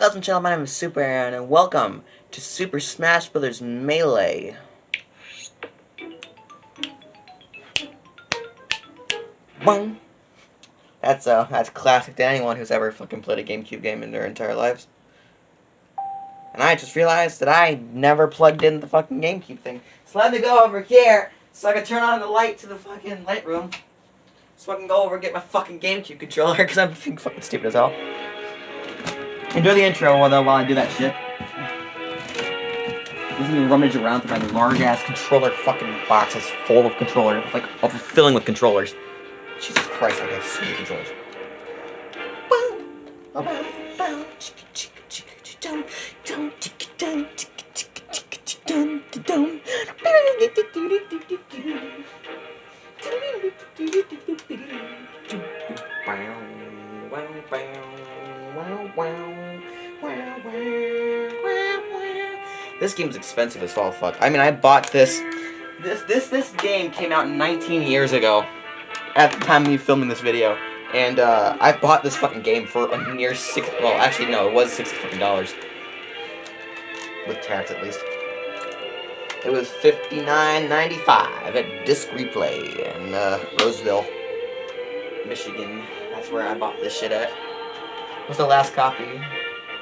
Ladies and gentlemen, my name is Super Aaron, and welcome to Super Smash Bros. Melee. That's uh, that's classic to anyone who's ever fucking played a GameCube game in their entire lives. And I just realized that I never plugged in the fucking GameCube thing. So let me go over here so I can turn on the light to the fucking light room. So I can go over and get my fucking GameCube controller because I'm fucking stupid as hell. Enjoy the intro while, while I do that shit. Let me rummage around through my large ass controller fucking boxes full of controllers, like filling with controllers. Jesus Christ, I have so many controllers. This game's expensive as all fuck. I mean, I bought this. This this this game came out 19 years ago, at the time of me filming this video, and uh, I bought this fucking game for a near six. Well, actually, no, it was sixty fucking dollars, with tax at least. It was $59.95 at Disc Replay in uh, Roseville, Michigan. That's where I bought this shit at. What's the last copy?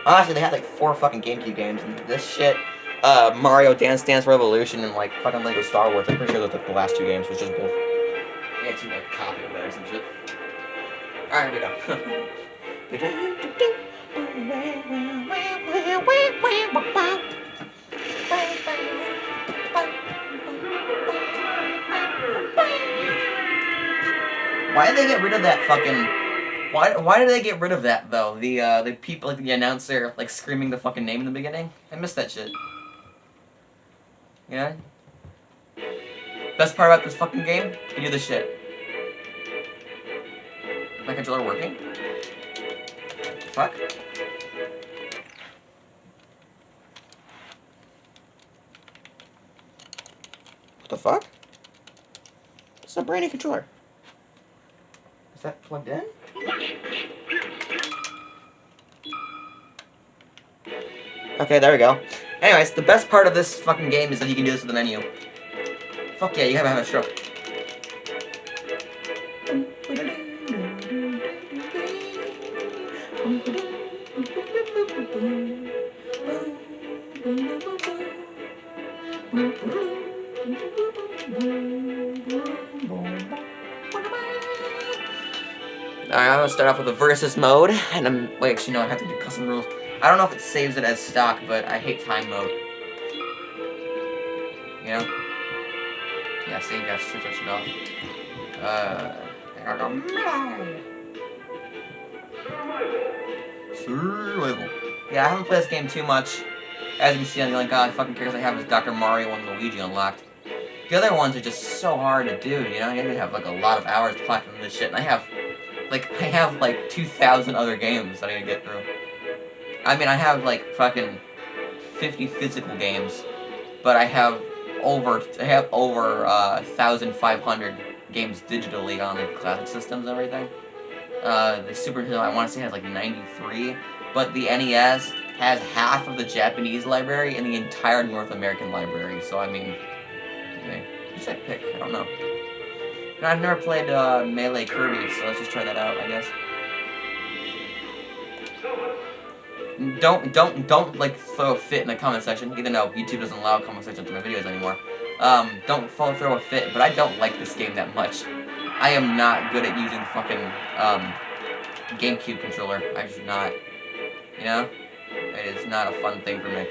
Honestly, they had like four fucking GameCube games, and this shit, uh, Mario Dance Dance Revolution, and like fucking Lego Star Wars. I'm pretty sure those are the last two games, which is both. Yeah, it's like copy of theirs and shit. Alright, here we go. Why did they get rid of that fucking... Why, why did they get rid of that, though? The, uh, the people, like, the announcer, like, screaming the fucking name in the beginning? I missed that shit. Yeah? Best part about this fucking game? You do this shit. My controller working? Fuck. What the fuck? It's a brand new controller. Is that plugged in? Okay, there we go. Anyways, the best part of this fucking game is that you can do this with the menu. Fuck yeah, you haven't had a stroke. Alright, I'm gonna start off with a versus mode, and I'm, wait, actually no, I have to do custom rules. I don't know if it saves it as stock, but I hate time mode. You know? Yeah, see, you gotta switch that off. Uh, I go, Survival. Yeah, I haven't played this game too much. As you can see, the only god fucking characters I have is Dr. Mario and Luigi unlocked. The other ones are just so hard to do, you know? You have like a lot of hours platinum this shit, and I have like, I have, like, 2,000 other games that I need to get through. I mean, I have, like, fucking 50 physical games, but I have over, I have over, uh, 1,500 games digitally on the classic systems and everything. Uh, the Super Nintendo, I want to say, has, like, 93, but the NES has half of the Japanese library and the entire North American library, so, I mean, okay, who's that pick? I don't know. I've never played uh, Melee Kirby, so let's just try that out, I guess. Don't, don't, don't, like, throw a fit in the comment section, even though YouTube doesn't allow comment section to my videos anymore. Um, don't throw a fit, but I don't like this game that much. I am not good at using fucking, um, GameCube controller. I just not, you know? It is not a fun thing for me.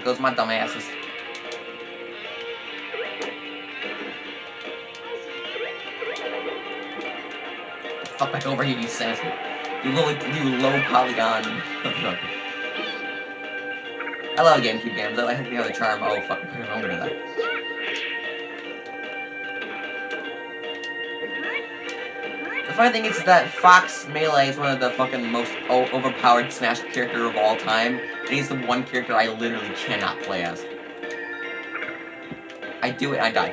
Here goes my dumbasses. Fuck back over here, you sassy. You low, you low polygon. I love GameCube games. I like the other charm. Oh fuck, I'm gonna die. Funny thing is that Fox Melee is one of the fucking most overpowered Smash character of all time, and he's the one character I literally cannot play as. I do it, I die.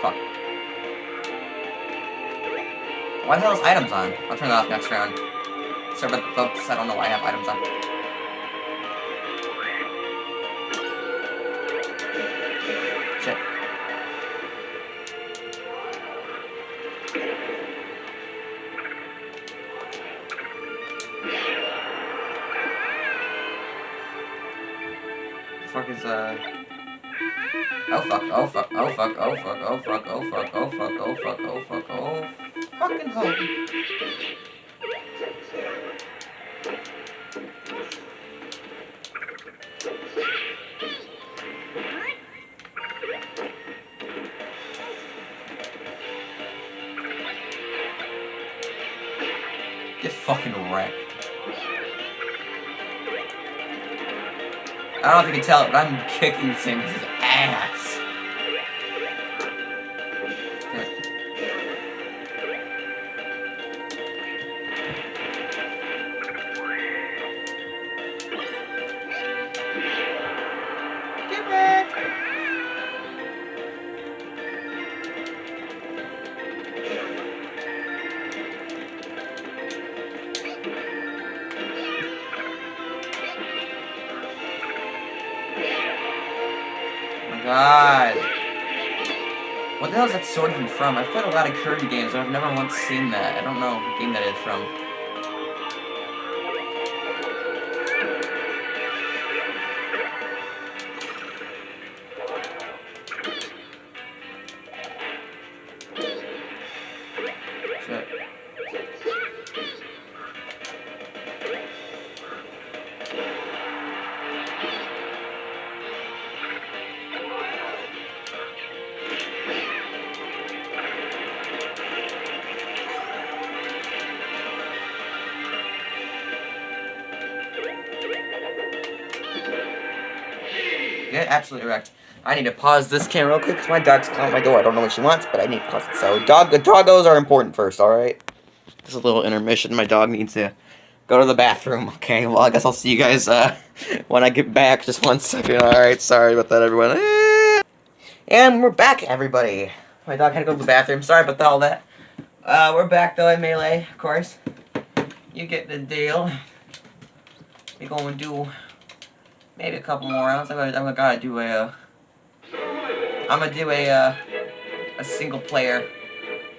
fuck. Why the hell is items on? I'll turn that off next round. Sorry about the folks, I don't know why I have items on. Fuck is, uh... Oh fuck, oh fuck, oh fuck, oh fuck, oh fuck, oh fuck, oh fuck, oh fuck, oh fuck, oh fucking hope. Don't know if you can tell it, but I'm kicking thing's ass. What the hell is that sword even from? I've played a lot of Kirby games, but I've never once seen that. I don't know what game that is from. Get absolutely wrecked. I need to pause this camera real quick because my dog's calling my door. I don't know what she wants, but I need to pause it. So, dog, doggos are important first, alright? Just a little intermission. My dog needs to go to the bathroom. Okay, well, I guess I'll see you guys uh, when I get back. Just one second. Alright, sorry about that, everyone. Eh. And we're back, everybody. My dog had to go to the bathroom. Sorry about all that. Uh, we're back, though, in Melee, of course. You get the deal. We're going to do maybe a couple more rounds. I'm gonna, I'm gonna do a, uh, I'm gonna do a, uh, a single player,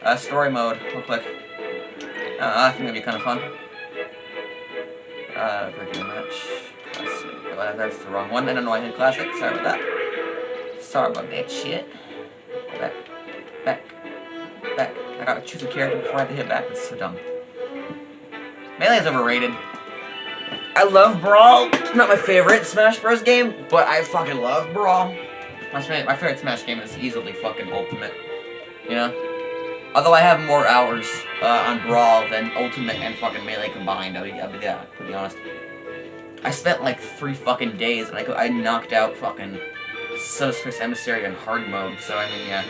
uh, story mode real quick. Uh, I think that'd be kind of fun. Uh, regular match. That's the wrong one. I don't know why I hit classic. Sorry about that. Sorry about that shit. Back. Back. Back. I gotta choose a character before I have to hit back. That's so dumb. Melee is overrated. I love Brawl. Not my favorite Smash Bros. game, but I fucking love Brawl. My, my favorite Smash game is easily fucking Ultimate. You know? Although I have more hours uh, on Brawl than Ultimate and fucking Melee combined, I'll be, I'll be, yeah, to be honest. I spent like three fucking days and I, I knocked out fucking Subspace Emissary in hard mode, so I mean, yeah.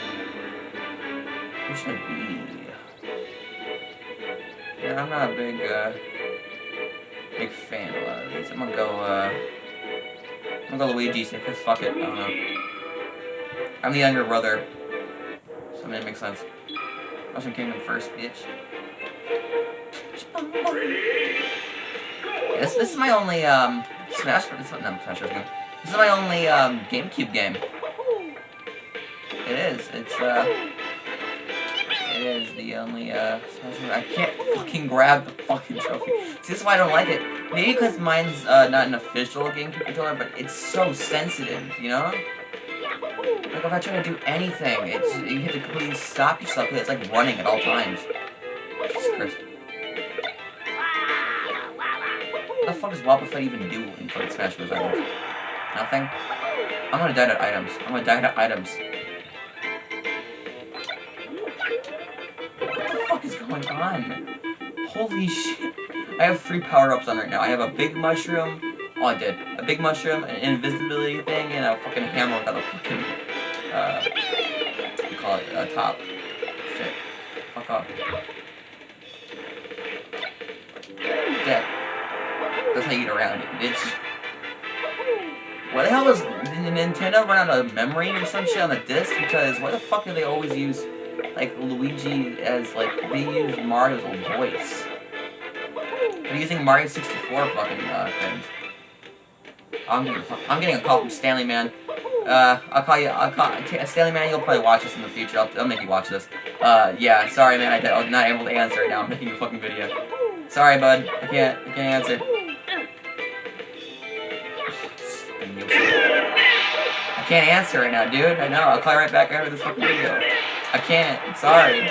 Who should I be? Yeah, I'm not a big, uh, big fan of a lot of these. I'm gonna go, uh, I'm gonna go Luigi, because fuck it, I don't know. I'm the younger brother, so it makes sense. Mushroom Kingdom first, bitch. This, this is my only, um, Smash, no, Smash Bros. game. This is my only, um, GameCube game. It is, it's, uh, it is the only, uh, Smash Bros. I can't fucking grab the fucking trophy. This is why I don't like it. Maybe because mine's, uh, not an official GameCube controller, but it's so sensitive, you know? Like, if I try to do anything, it's, you have to completely stop yourself, because it's like running at all times. What the fuck does Wobbuffet even do in fucking Smash Bros. items? Nothing? I'm gonna die to items. I'm gonna die to items. What the fuck is going on? Holy shit. I have three power-ups on right now. I have a big mushroom. Oh, I did. A big mushroom, an invisibility thing, and a fucking hammer without a fucking, uh, what you call it, a top. Shit. Fuck off. Dead. That's how you get around it, bitch. What the hell is Nintendo run out of memory or some shit on the disc? Because why the fuck do they always use like Luigi as like they use Mario's voice? They're using Mario 64 fucking uh. I'm getting, I'm getting a call from Stanley Man. Uh, I'll call you. I'll call Stanley Man. You'll probably watch this in the future. I'll, I'll make you watch this. Uh, yeah. Sorry, man. I, I'm not able to answer right now. I'm making a fucking video. Sorry, bud. I can't. I can't answer. I can't answer right now, dude. I know. I'll call right back after this fucking video. I can't. I'm sorry.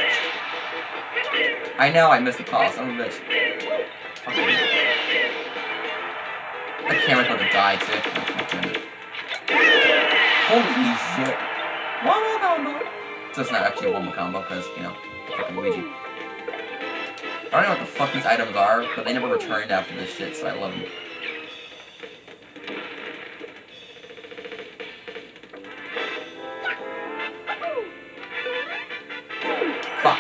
I know I missed the call. Of a bitch. Camera's about to die too. Holy shit. One more combo. So it's not actually one more combo because, you know, fucking Luigi. I don't know what the fuck these items are, but they never returned after this shit, so I love them. Fuck.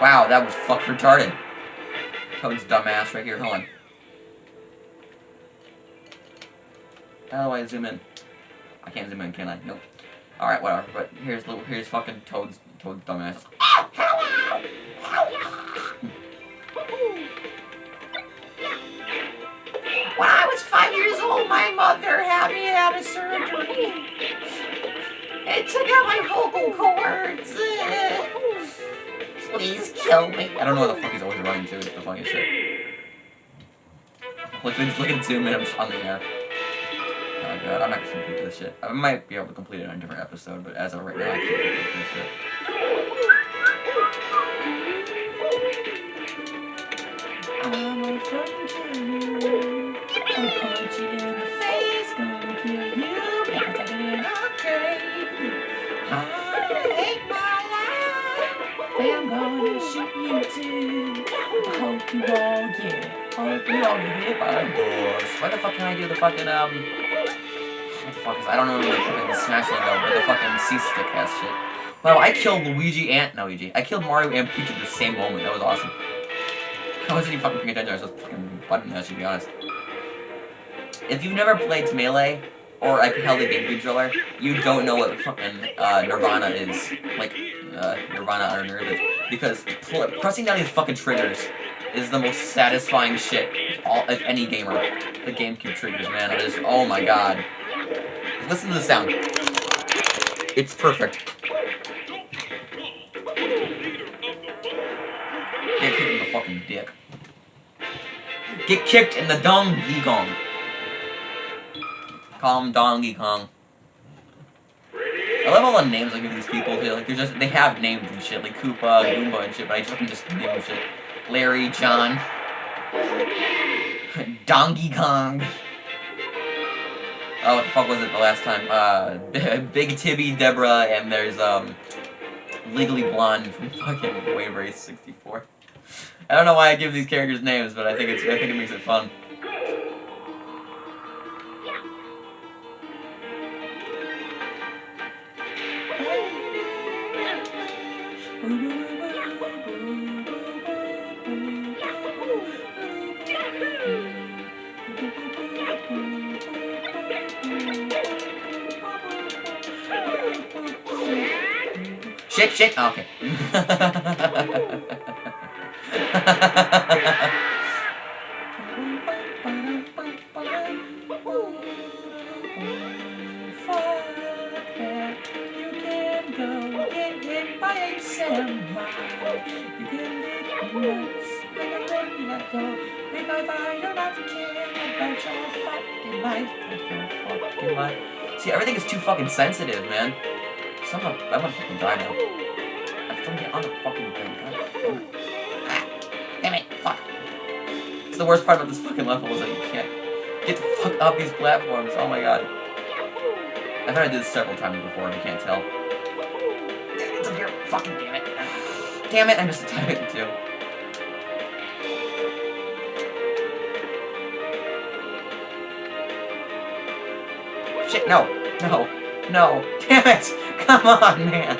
Wow, that was fuck retarded. Toad's dumbass right here, hold on. How do I zoom in? I can't zoom in, can I? Nope. Alright, whatever. But here's little here's fucking Toad's Toad's dumbass. When I was five years old, my mother had me have a surgery. It took out my vocal cords. Please kill me. I don't know what the fuck he's always running to. It's the funniest shit. Look, look at zoom in. On the air. Oh god, I'm not gonna complete this shit. I might be able to complete it on a different episode, but as of right now, I can't complete this shit. I'm a fucking killer. I'll punch you in face, gonna kill you I didn't okay. I hate my life, and I'm gonna shoot you too. I hope you all get, hope you all get hit by bullets. Why the fuck can I do the fucking um? I don't know the fucking Smash logo, but the fucking C stick has shit. Wow, I killed Luigi and no Luigi. I killed Mario and Peach at the same moment. That was awesome. I wasn't even fucking paying attention. I was just fucking button to be honest. If you've never played Melee or like held a GameCube controller, you don't know what fucking uh, Nirvana is. Like uh, Nirvana or Nerve is because pressing down these fucking triggers is the most satisfying shit of all of any gamer. The GameCube triggers, man. Oh my god. Listen to the sound. It's perfect. Get kicked in the fucking dick. Get kicked in the Donkey Kong. Call him Donkey Kong. I love all the names I give these people. Too. Like they're just they have names and shit like Koopa, Goomba and shit, but I just fucking just name them shit. Larry, John, Donkey Kong. Oh, what the fuck was it the last time? Uh, Big Tibby, Deborah, and there's um, Legally Blonde from fucking Wave Race 64. I don't know why I give these characters names, but I think it's I think it makes it fun. Shit, oh, ah, okay. See, everything is too fucking sensitive, man. Someone, I'm gonna fucking die now. I have to get on the fucking thing. God damn it. Ah, damn it, fuck. It's the worst part about this fucking level is that you can't get the fuck up these platforms. Oh my god. I've had to this several times before and you can't tell. It's up here. Fucking damn it. Damn it, I missed a time too. Shit, no. No. No. Damn it! Come on, man!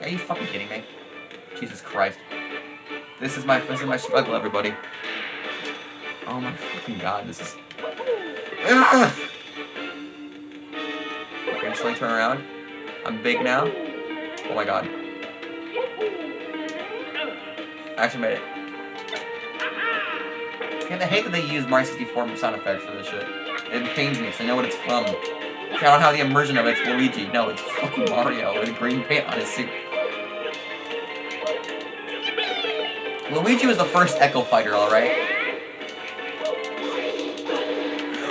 Are you fucking kidding me? Jesus Christ. This is my this is my struggle, everybody. Oh my fucking god, this is. Ugh! Like turn around. I'm big now. Oh my god. I actually made it. And I hate that they use Mario 64 sound effects for this shit. It pains me because I know what it's from. I don't have the immersion of it, it's Luigi. No, it's fucking Mario with green paint on his suit. Luigi was the first Echo Fighter, alright?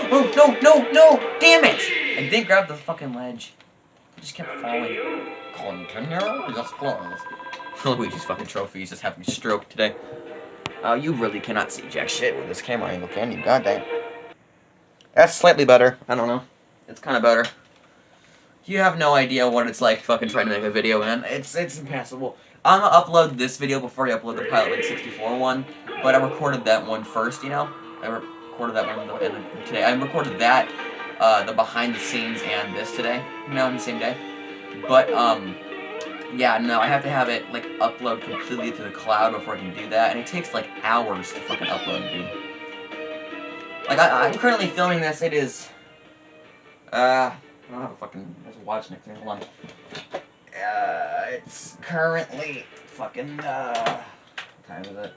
Oh, no, no, no! Damn it! I didn't grab the fucking ledge. I just kept falling. Continue. Luigi's fucking trophy. He's just having a stroke today. Oh, you really cannot see jack shit with this camera angle, can you? Goddamn. That's slightly better. I don't know. It's kind of better. You have no idea what it's like fucking trying to make a video, man. It's it's impassable. I'm gonna upload this video before I upload the Pilot Wing 64 one, but I recorded that one first, you know? I recorded that one today. I recorded that, uh, the behind the scenes and this today, you know, the same day. But, um, yeah, no, I have to have it, like, upload completely to the cloud before I can do that, and it takes, like, hours to fucking upload, dude. Like, I, I'm currently filming this, it is, uh, I don't have a fucking, there's a watch next hold on. Uh, it's currently fucking, uh, what time is it?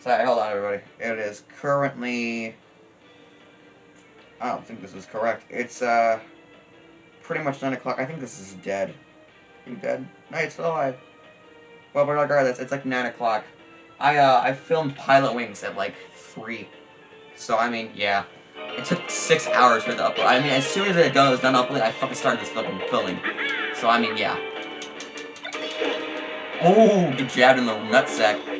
Sorry, hold on everybody. It is currently, I don't think this is correct. It's, uh, pretty much 9 o'clock. I think this is dead. You dead? No, it's still alive. Well, but regardless, it's like 9 o'clock. I, uh, I filmed Pilotwings at like 3. So, I mean, yeah. It took 6 hours for the upload. I mean, as soon as it was done uploading, I fucking started this fucking filming. So, I mean, yeah. Oh, get jabbed in the nutsack.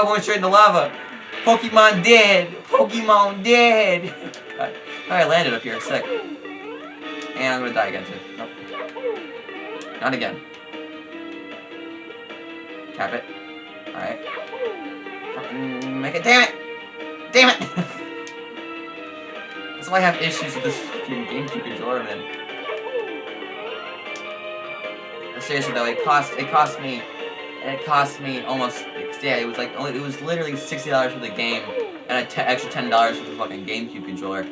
I went straight in the lava. Pokemon dead. Pokemon dead. Alright, I landed up here. Sick. And I'm gonna die again too. Nope. Not again. Tap it. Alright. Make it. Damn it! Damn it! That's why I have issues with this fucking GameCube controller, man. Seriously though, it cost it cost me it cost me almost yeah it was like only it was literally sixty dollars for the game and an extra ten dollars for the fucking GameCube controller.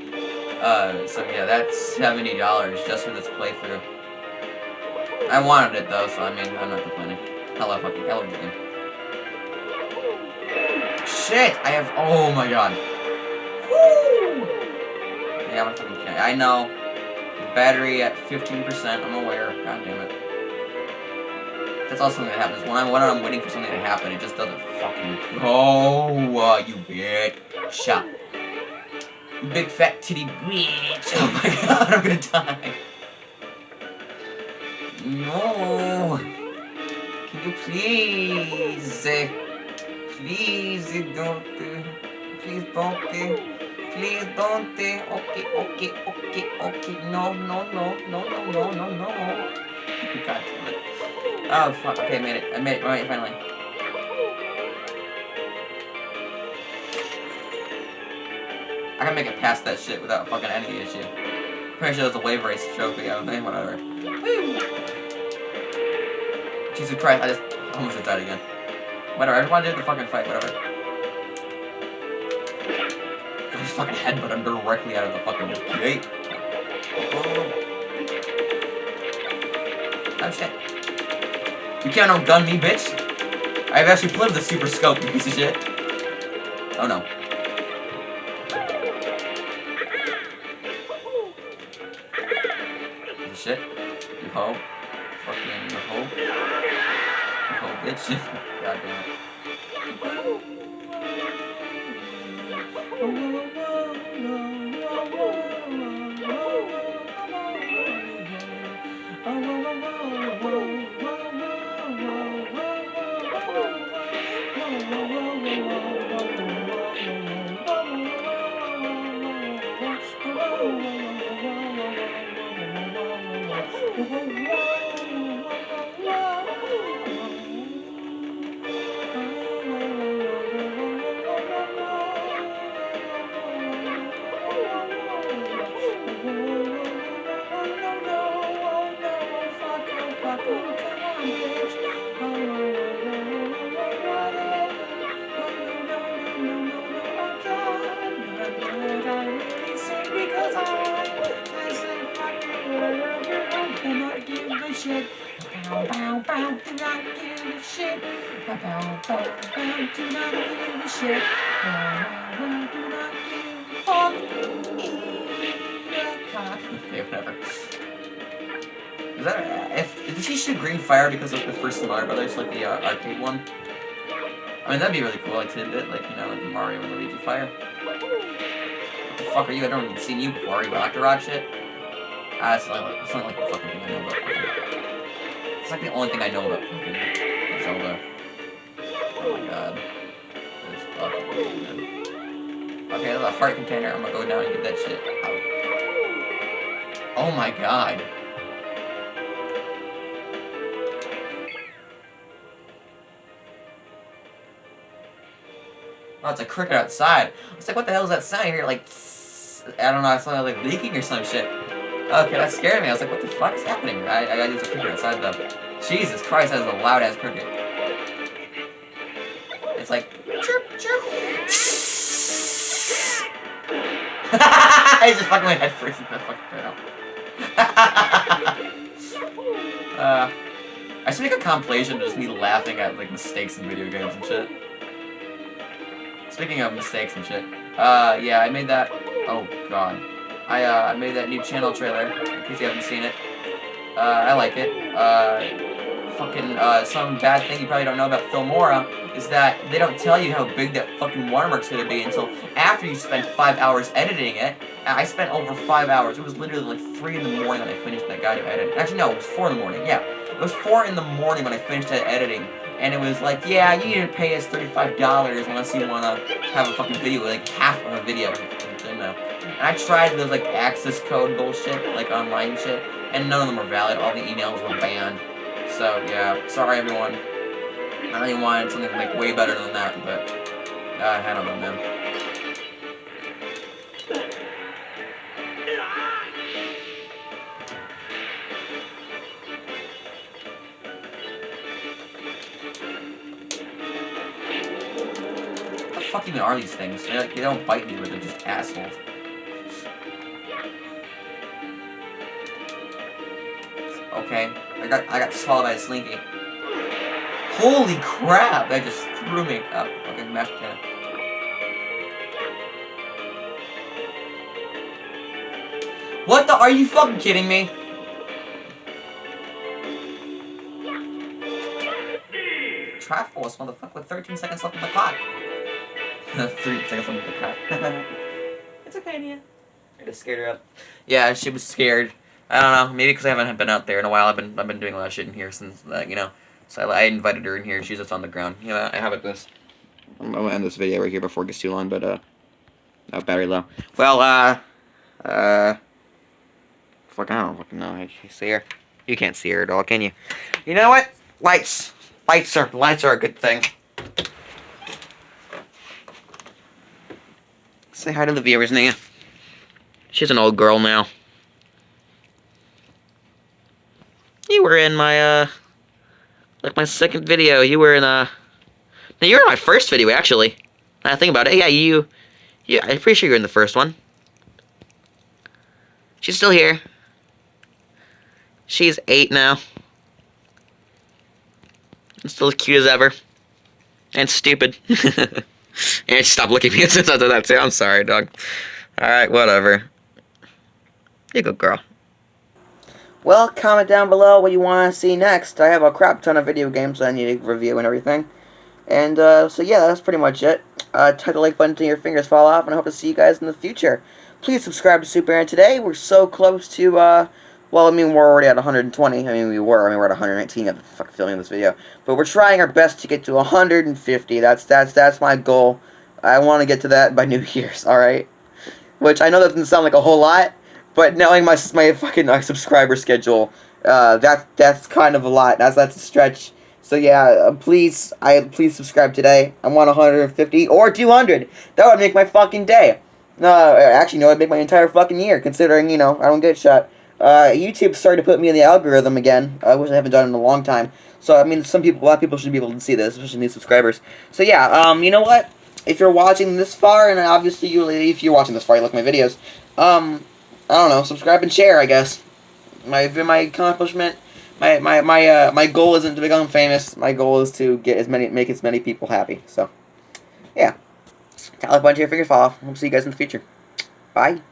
Uh, so yeah, that's seventy dollars just for this playthrough. I wanted it though, so I mean I'm not complaining. Hello fucking hello game. Shit! I have oh my god. Woo! Yeah, I'm fucking kidding. I know. Battery at 15%, I'm aware. God damn it. That's also something that happens. When I'm, when I'm waiting for something to happen, it just doesn't fucking go. Uh, you bitch. You big fat titty bitch. Oh my god, I'm gonna die. No. Can you please? Eh, eh, eh, please don't. Please don't. Please don't. Okay, okay, okay, okay. No, no, no, no, no, no, no, no. God damn it. Oh, fuck. Okay, I made it. I made it. Oh, right, finally. I can make it past that shit without fucking any issue. Pretty sure there's a wave race trophy out of whatever. Woo! Jesus Christ, I just almost died again. Whatever, I just want to do the fucking fight, whatever. I just fucking headbutt him directly out of the fucking gate. Oh, oh shit. You can't outgun me, bitch. I've actually played the super scope, you piece of shit. Oh no. Shit. You hoe. Fucking hoe. You hoe, bitch. God damn it. 美人鱼 cock. Okay, whatever. Is that if did he shoot green fire because of the first Mario Brothers, like the uh, arcade one? I mean that'd be really cool, like tidbit, like you know, like Mario and Luigi fire. What the fuck are you? I don't even seen you before. Are you Dr. Rod shit? Ah, it's not like it's not like the fucking thing I know about. It's like the only thing I know about Okay, there's a heart container. I'm gonna go down and get that shit out. Oh my god. Oh, it's a cricket outside. I was like, what the hell is that sound? here? like, I don't know, it sounded like leaking or some shit. Okay, that scared me. I was like, what the fuck is happening? I, I use a cricket outside though. Jesus Christ, that is a loud ass cricket. It's like, chirp. I just fucking my head and that fucking out. uh, I should make a compilation of just me laughing at like mistakes in video games and shit. Speaking of mistakes and shit, uh, yeah, I made that, oh god. I, uh, I made that new channel trailer, in case you haven't seen it. Uh, I like it. Uh, fucking, uh, some bad thing you probably don't know about Filmora is that they don't tell you how big that fucking watermark's gonna be until after you spend five hours editing it. I spent over five hours. It was literally like three in the morning when I finished that goddamn edit. Actually, no, it was four in the morning, yeah. It was four in the morning when I finished that editing and it was like, yeah, you need to pay us $35 unless you want to have a fucking video, like half of a video. And I tried those like access code bullshit, like online shit, and none of them were valid. All the emails were banned. So yeah, sorry everyone. I really wanted something like way better than that, but uh, I don't know, man. fuck even are these things? They, like, they don't bite me, but they're just assholes. Okay, I got I got swallowed by a slinky. Holy crap! That just threw me up. Okay, mashed potato. What the? Are you fucking kidding me? Triforce, motherfucker, with 13 seconds left on the clock. Three seconds left on the clock. it's okay, Nia. I just scared her up. Yeah, she was scared. I don't know. Maybe because I haven't been out there in a while. I've been I've been doing a lot of shit in here since uh, you know. So I, I, invited her in here. She's just on the ground. You know, I have it this. I'm gonna end this video right here before it gets too long, but uh, oh, battery low. Well, uh, uh, fuck, I don't fucking know. I see her. You can't see her at all, can you? You know what? Lights, lights are lights are a good thing. Say hi to the viewers, Nia. She's an old girl now. You were in my, uh, like my second video. You were in, uh, no, you were in my first video, actually. I think about it. Yeah, you, yeah, I'm pretty sure you were in the first one. She's still here. She's eight now. And still as cute as ever. And stupid. and stop looking at me since I did that too. I'm sorry, dog. Alright, whatever. You good girl. Well, comment down below what you want to see next. I have a crap ton of video games that I need to review and everything. And, uh, so yeah, that's pretty much it. Uh, type the like button until your fingers fall off, and I hope to see you guys in the future. Please subscribe to Super Aaron today. We're so close to, uh, well, I mean, we're already at 120. I mean, we were. I mean, we're at 119 at the fuck filming this video. But we're trying our best to get to 150. That's that's that's my goal. I want to get to that by New Year's. All right. Which I know that doesn't sound like a whole lot, but knowing my my fucking uh, subscriber schedule, uh, that that's kind of a lot. That's that's a stretch. So yeah, uh, please, I please subscribe today. I want 150 or 200. That would make my fucking day. No, uh, actually, no, it'd make my entire fucking year. Considering you know I don't get shot. Uh, YouTube started to put me in the algorithm again, uh, which I haven't done in a long time. So, I mean, some people, a lot of people should be able to see this, especially new subscribers. So, yeah, um, you know what? If you're watching this far, and obviously you, if you're watching this far, you like my videos, um, I don't know, subscribe and share, I guess. My, my accomplishment, my my my uh, my goal isn't to become famous. My goal is to get as many make as many people happy. So, yeah. Tyler Bunch here, fingers fall off. We'll see you guys in the future. Bye.